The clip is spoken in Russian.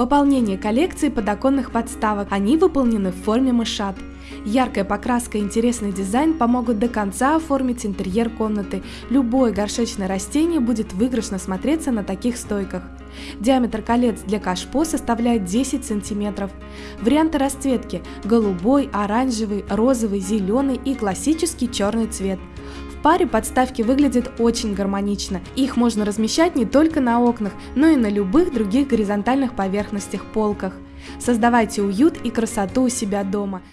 Пополнение коллекции подоконных подставок. Они выполнены в форме мышат. Яркая покраска и интересный дизайн помогут до конца оформить интерьер комнаты. Любое горшечное растение будет выигрышно смотреться на таких стойках. Диаметр колец для кашпо составляет 10 см. Варианты расцветки – голубой, оранжевый, розовый, зеленый и классический черный цвет. Паре подставки выглядят очень гармонично. Их можно размещать не только на окнах, но и на любых других горизонтальных поверхностях полках. Создавайте уют и красоту у себя дома –